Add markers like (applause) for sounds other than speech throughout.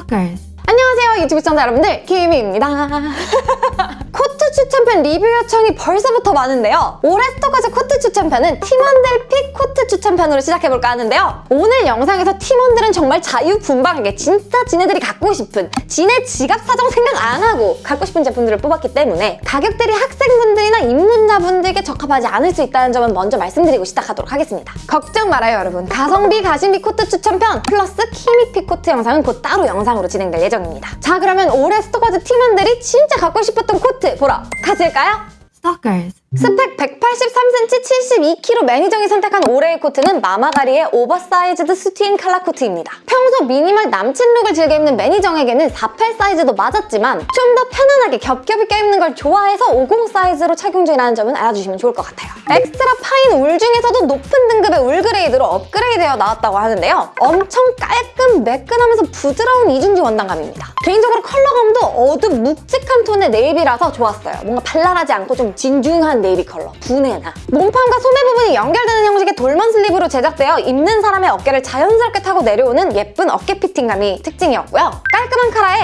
Stalkers. 안녕하세요 유튜브 시청자 여러분들 키미입니다 (laughs) 추천편 리뷰 요청이 벌써부터 많은데요. 올해 스토커즈 코트 추천편은 팀원들 pick 코트 추천편으로 시작해볼까 하는데요. 오늘 영상에서 팀원들은 정말 자유분방하게 진짜 지네들이 갖고 싶은 지네 지갑 사정 생각 안 하고 갖고 싶은 제품들을 뽑았기 때문에 가격들이 학생분들이나 입문자분들께 적합하지 않을 수 있다는 점은 먼저 말씀드리고 시작하도록 하겠습니다. 걱정 말아요 여러분. 가성비 가심비 코트 추천편 플러스 키미 pick 코트 영상은 곧 따로 영상으로 진행될 예정입니다. 자 그러면 올해 스토커즈 팀원들이 진짜 갖고 싶었던 코트 보러 가실까요? Stalkers. 스펙 183cm 72kg 매니정이 선택한 올해의 코트는 마마가리의 oversized soutien 칼라 코트입니다. 평소 미니멀 남친 look을 즐겨 입는 매니정에게는 48 사이즈도 맞았지만 좀 더 편안하게 겹겹이 껴입는 걸 좋아해서 50 사이즈로 착용 중이라는 점은 알아주시면 좋을 것 같아요. extra fine 울 중에서도 높은 등급의 울 grade로 업그레이드되어 나왔다고 하는데요. 엄청 깔끔, 매끈하면서 부드러운 이중지 원단감입니다. 개인적으로 컬러감도 어둡 묵직한 톤의 navy라서 좋았어요. 뭔가 발랄하지 않고 좀 진중한 네이비 컬러, 분해나. 몸판과 소매 부분이 연결되는 형식의 dolman sleeve로 제작되어 입는 사람의 어깨를 자연스럽게 타고 내려오는 예쁜 어깨 fitting감이 특징이었고요. 깔끔한 카라에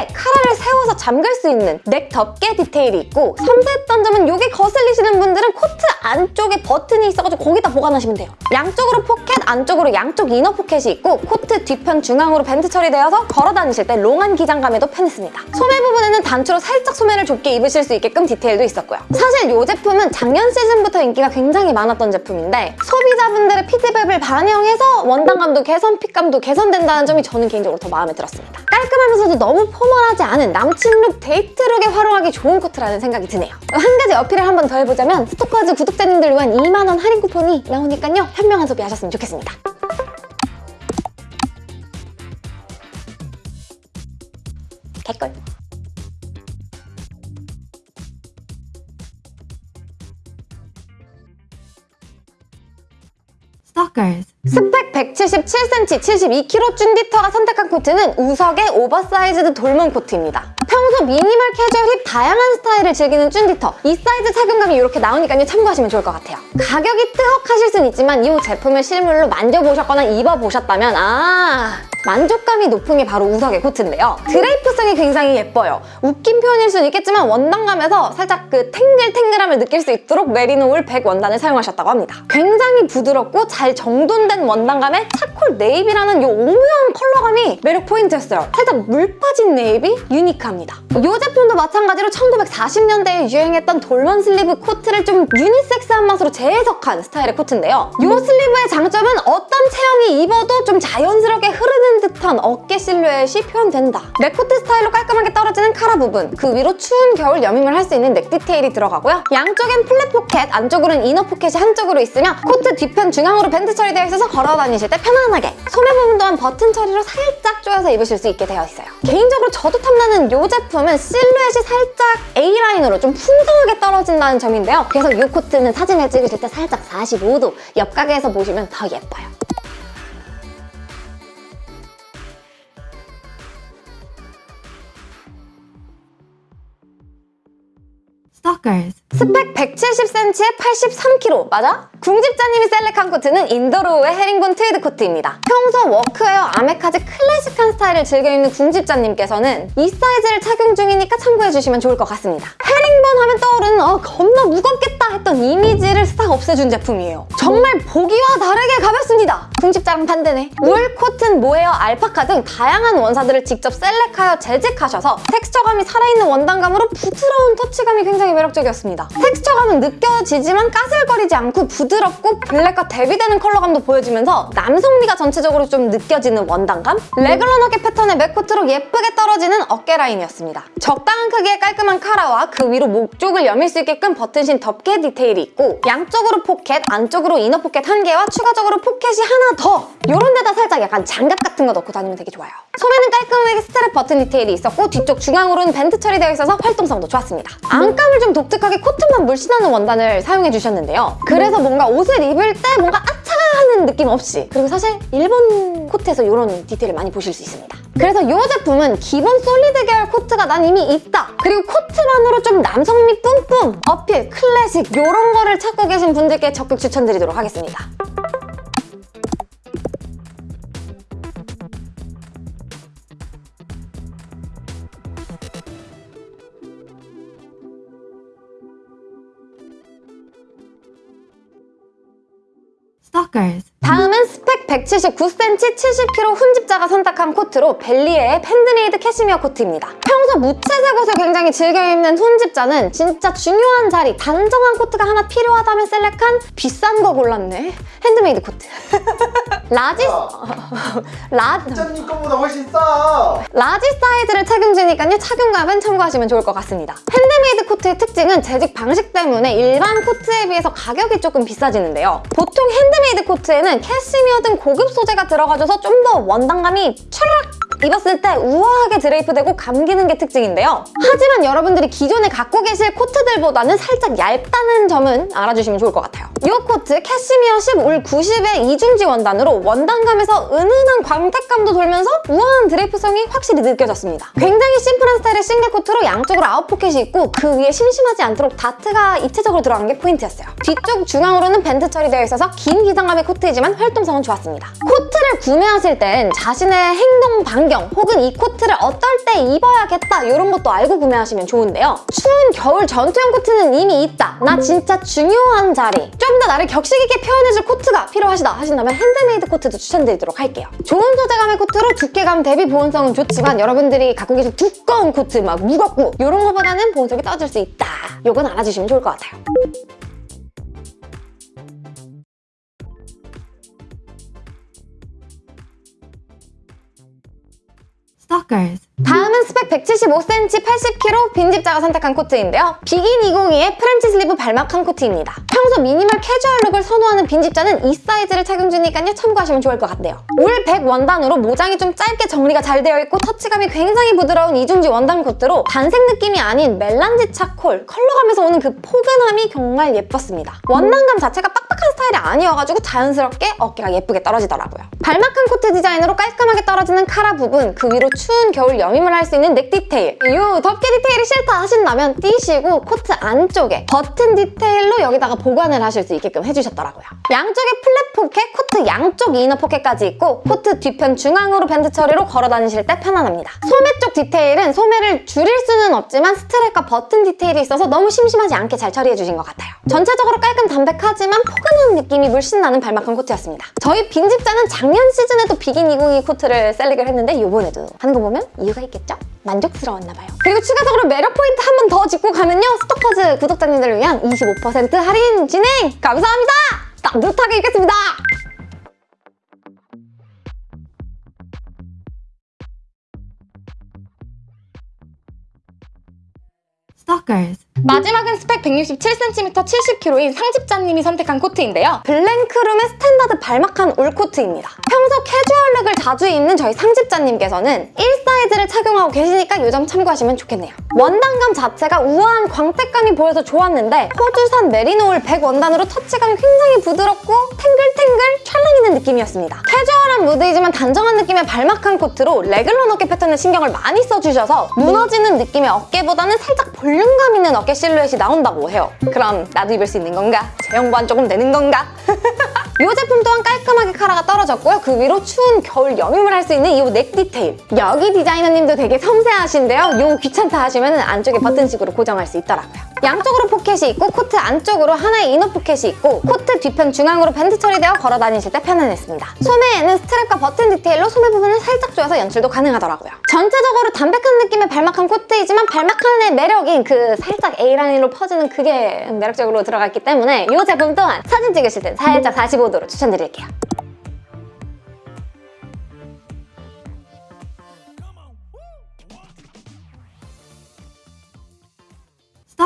잠글 수 있는 neck 덮개 디테일이 있고 섬세했던 점은 이게 거슬리시는 분들은 코트 안쪽에 버튼이 있어가지고 거기다 보관하시면 돼요. 양쪽으로 포켓, 안쪽으로 양쪽 inner 포켓이 있고 코트 뒤편 중앙으로 밴드 처리되어서 걸어 다니실 때 long한 기장감에도 편했습니다. 소매 부분에는 단추로 살짝 소매를 좁게 입으실 수 있게끔 디테일도 있었고요. 사실 이 제품은 작년 시즌부터 인기가 굉장히 많았던 제품인데 소비자분들의 피드백을 반영해서 원단감도 개선, fit감도 개선된다는 점이 저는 개인적으로 더 마음에 들었습니다. 깔끔하면서도 너무 formal하지 않은 남친룩, 데이트룩에 활용하기 좋은 코트라는 생각이 드네요. 한 가지 어필을 한 번 더 해보자면 스토커즈 구독자님들 위한 2만원 할인 쿠폰이 나오니까요. 현명한 소비하셨으면 좋겠습니다. 개꿀. Stalkers. 스펙 177cm, 72kg 쭌디터가 선택한 코트는 우석의 oversized dolman 코트입니다. 평소 미니멀 캐주얼 힙 다양한 스타일을 즐기는 쭌디터 이 사이즈 착용감이 이렇게 나오니까요 참고하시면 좋을 것 같아요. 가격이 뜨헉하실 순 있지만 이 제품을 실물로 만져보셨거나 입어보셨다면 아 만족감이 높은 게 바로 우석의 코트인데요. 드레이프성이 굉장히 예뻐요. 웃긴 표현일 수는 있겠지만 원단감에서 살짝 그 탱글탱글함을 느낄 수 있도록 메리노 울 100 원단을 사용하셨다고 합니다. 굉장히 부드럽고 잘 정돈된 원단감에 차콜 네이비라는 이 오묘한 컬러감이 매력 포인트였어요. 살짝 물 빠진 네이비? unique합니다. 이 제품도 마찬가지로 1940년대에 유행했던 dolman sleeve 코트를 좀 유니섹스한 맛으로 재해석한 스타일의 코트인데요. 이 sleeve의 장점은 어떤 체형이 입어도 좀 자연스럽게 흐르는 듯한 어깨 실루엣이 표현된다. 맥코트 스타일로 깔끔하게 떨어지는 카라 부분, 그 위로 추운 겨울 여밈을 할 수 있는 neck 디테일이 들어가고요. 양쪽엔 flap 포켓, 안쪽으로는 inner 포켓이 한쪽으로 있으며 코트 뒤편 중앙으로 밴드 처리되어 있어서 걸어 다니실 때 편안하게 소매 부분 또한 버튼 처리로 살짝 조여서 입으실 수 있게 되어 있어요. 개인적으로 저도 탐나는 이 제품은 실루엣이 살짝 A라인으로 좀 풍성하게 떨어진다는 점인데요. 그래서 이 코트는 사진을 찍으실 때 살짝 45도 옆가게에서 보시면 더 예뻐요. Stalkers. 스펙 170cm에 83kg 맞아? 궁집자님이 select한 코트는 인더로우의 헤링본 트위드 코트입니다. 평소 workwear 아메카지 클래식한 스타일을 즐겨 입는 궁집자님께서는 이 사이즈를 착용 중이니까 참고해주시면 좋을 것 같습니다. 헤링본 하면 떠오르는 어 겁나 무겁겠다 했던 이미지를 싹 없애준 제품이에요. 정말 보기와 다르게 가볍습니다. 궁집자랑 반대네. 울, 코튼, 모헤어, 알파카 등 다양한 원사들을 직접 select하여 제직하셔서 texture감이 살아있는 원단감으로 부드러운 터치감이 굉장히 매력적이었습니다. 텍스처감은 느껴지지만 까슬거리지 않고 부드럽고 블랙과 대비되는 컬러감도 보여지면서 남성미가 전체적으로 좀 느껴지는 원단감? regular 어깨 패턴의 맥코트로 예쁘게 떨어지는 어깨 라인이었습니다. 적당한 크기의 깔끔한 카라와 그 위로 목 쪽을 여밀 수 있게끔 버튼식 덮개 디테일이 있고 양쪽으로 포켓, 안쪽으로 inner 포켓 한 개와 추가적으로 포켓이 하나 더! 이런 데다 살짝 약간 장갑 같은 거 넣고 다니면 되게 좋아요. 소매는 깔끔하게 스트랩 버튼 디테일이 있었고 뒤쪽 중앙으로는 밴드 처리되어 있어서 활동성도 좋았습니다. 안감을 좀 독특하게 코튼 맛 물씬 나는 원단을 사용해 주셨는데요. 그래서 뭔가 옷을 입을 때 뭔가 앗 차 하는 느낌 없이 그리고 사실 일본 코트에서 이런 디테일을 많이 보실 수 있습니다. 그래서 이 제품은 기본 solid 계열 코트가 난 이미 있다. 그리고 코트만으로 좀 남성미 뿜뿜, 어필, 클래식 이런 거를 찾고 계신 분들께 적극 추천드리도록 하겠습니다. stalkers. 다음은 스펙 179cm 70kg 훈집자가 선택한 코트로 벨리에의 팬드메이드 캐시미어 코트입니다. 평소 무채색 옷을 굉장히 즐겨 입는 훈집자는 진짜 중요한 자리, 단정한 코트가 하나 필요하다면 select한 비싼 거 골랐네. 핸드메이드 코트. (laughs) Large, 라, 부장님 거보다 훨씬 싸. Large 사이즈를 착용 중이니까요 착용감은 참고하시면 좋을 것 같습니다. 핸드메이드 코트의 특징은 제직 방식 때문에 일반 코트에 비해서 가격이 조금 비싸지는데요. 보통 핸드메이드 코트에는 캐시미어 등 고급 소재가 들어가줘서 좀 더 원단감이 촤락 입었을 때 우아하게 드레이프되고 감기는 게 특징인데요. 하지만 여러분들이 기존에 갖고 계실 코트들보다는 살짝 얇다는 점은 알아주시면 좋을 것 같아요. 이 코트 캐시미어 10, 울 90의 이중지 원단으로 원단감에서 은은한 광택감도 돌면서 우아한 드레이프성이 확실히 느껴졌습니다. 굉장히 심플한 스타일의 싱글 코트로 양쪽으로 아웃 포켓이 있고 그 위에 심심하지 않도록 다트가 입체적으로 들어간 게 포인트였어요. 뒤쪽 중앙으로는 밴드 처리되어 있어서 긴 기장감의 코트이지만 활동성은 좋았습니다. 코트를 구매하실 땐 자신의 행동 반경 혹은 이 코트를 어떨 때 입어야겠다 이런 것도 알고 구매하시면 좋은데요. 추운 겨울 전투용 코트는 이미 있다. 나 진짜 중요한 자리. 좀 더 나를 격식 있게 표현해줄 코트가 필요하시다 하신다면 핸드메이드 코트도 추천드리도록 할게요. 좋은 소재감의 코트로 두께감 대비 보온성은 좋지만 여러분들이 갖고 계신 두꺼운 코트 막 무겁고 이런 거보다는 보온성이 떨어질 수 있다. 이건 알아주시면 좋을 것 같아요. Stalkers. 다음은 스펙 175cm 80kg 빈집자가 선택한 코트인데요. 비긴 202의 French sleeve 발마칸 코트입니다. 평소 미니멀 캐주얼 룩을 선호하는 빈집자는 이 사이즈를 착용 중이니까요. 참고하시면 좋을 것 같네요. 울 100 원단으로 모장이 좀 짧게 정리가 잘 되어 있고 터치감이 굉장히 부드러운 이중지 원단 코트로 단색 느낌이 아닌 melange 차콜, 컬러감에서 오는 그 포근함이 정말 예뻤습니다. 원단감 자체가 빡빡한 스타일이 아니어가지고 자연스럽게 어깨가 예쁘게 떨어지더라고요. 발마칸 코트 디자인으로 깔끔하게 떨어지는 카라 부분, 그 위로 추운 겨울 여밈을 할 수 있는 neck 디테일 요 덮개 디테일이 싫다 하신다면 떼시고 코트 안쪽에 버튼 디테일로 여기다가 보관을 하실 수 있게끔 해주셨더라고요. 양쪽에 flap 포켓, 코트 양쪽 inner 포켓까지 있고 코트 뒤편 중앙으로 밴드 처리로 걸어 다니실 때 편안합니다. 소매 쪽 디테일은 소매를 줄일 수는 없지만 스트랩과 버튼 디테일이 있어서 너무 심심하지 않게 잘 처리해주신 것 같아요. 전체적으로 깔끔 담백하지만 포근한 느낌이 물씬 나는 balmacaan 코트였습니다. 저희 빈집자는 작년 시즌에도 비긴 202 코트를 select을 했는데 이번에도 하는 거 보면 이유가 있겠죠? 만족스러웠나 봐요. 그리고 추가적으로 매력 포인트 한 번 더 짚고 가면요. 스토커즈 구독자님들을 위한 25% 할인 진행! 감사합니다! 따뜻하게 입겠습니다! Stalkers. 마지막은 스펙 167cm 70kg인 상집자님이 선택한 코트인데요. 블랭크룸의 스탠다드 balmacaan 울 코트입니다. 평소 캐주얼룩을 자주 입는 저희 상집자님께서는 1 사이즈를 착용하고 계시니까 이 점 참고하시면 좋겠네요. 원단감 자체가 우아한 광택감이 보여서 좋았는데 호주산 메리노울 100 원단으로 터치감이 굉장히 부드럽고 탱글탱글 찰랑 있는 느낌이었습니다. 캐주얼한 무드이지만 단정한 느낌의 balmacaan 코트로 레귤러 어깨 패턴에 신경을 많이 써주셔서 무너지는 느낌의 어깨보다는 살짝 볼륨감 있는 어깨 실루엣이 나온다고 해요. 그럼 나도 입을 수 있는 건가? 체형 보완 조금 되는 건가? (laughs) 이 제품 또한 깔끔하게 카라가 떨어졌고요. 그 위로 추운 겨울 여밈을 할 수 있는 이 neck 디테일. 여기 디자이너님도 되게 섬세하신데요. 요 귀찮다 하시면 안쪽에 버튼식으로 고정할 수 있더라고요. 양쪽으로 포켓이 있고 코트 안쪽으로 하나의 inner 포켓이 있고 코트 뒤편 중앙으로 밴드 처리되어 걸어 다니실 때 편안했습니다. 소매에는 스트랩과 버튼 디테일로 소매 부분을 살짝 조여서 연출도 가능하더라고요. 전체적으로 담백한 느낌의 balmacaan 코트이지만 balmacaan의 매력인 그 살짝 A라인으로 퍼지는 그게 매력적으로 들어갔기 때문에 이 제품 또한 사진 찍으실 때 살짝 45도로 추천드릴게요.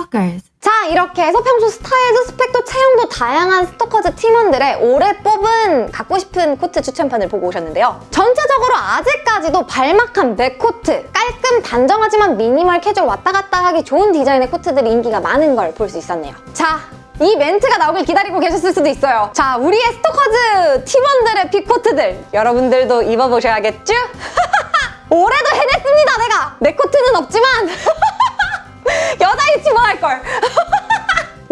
Stalkers. 자 이렇게 해서 평소 스타일도 스펙도 체형도 다양한 스토커즈 팀원들의 올해 뽑은 갖고 싶은 코트 추천편을 보고 오셨는데요. 전체적으로 아직까지도 balmacaan mac코트, 깔끔 단정하지만 미니멀 캐주얼 왔다 갔다 하기 좋은 디자인의 코트들이 인기가 많은 걸 볼 수 있었네요. 자, 이 멘트가 나오길 기다리고 계셨을 수도 있어요. 자, 우리의 스토커즈 팀원들의 pick 코트들 여러분들도 입어보셔야겠죠? 올해도 (laughs) 해냈습니다, 내가! 내 코트는 없지만 (laughs) 여자 위치 뭐 할걸?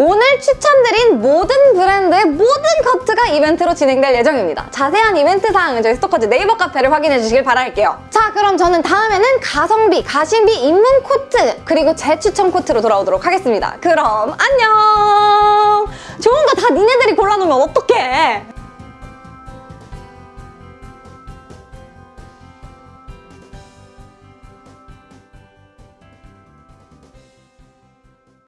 오늘 추천드린 모든 브랜드의 모든 코트가 이벤트로 진행될 예정입니다. 자세한 이벤트 사항은 저희 스토커즈 네이버 카페를 확인해 주시길 바랄게요. 자, 그럼 저는 다음에는 가성비, 가심비, 입문 코트 그리고 제 추천 코트로 돌아오도록 하겠습니다. 그럼 안녕! 좋은 거 다 니네들이 골라놓으면 어떡해!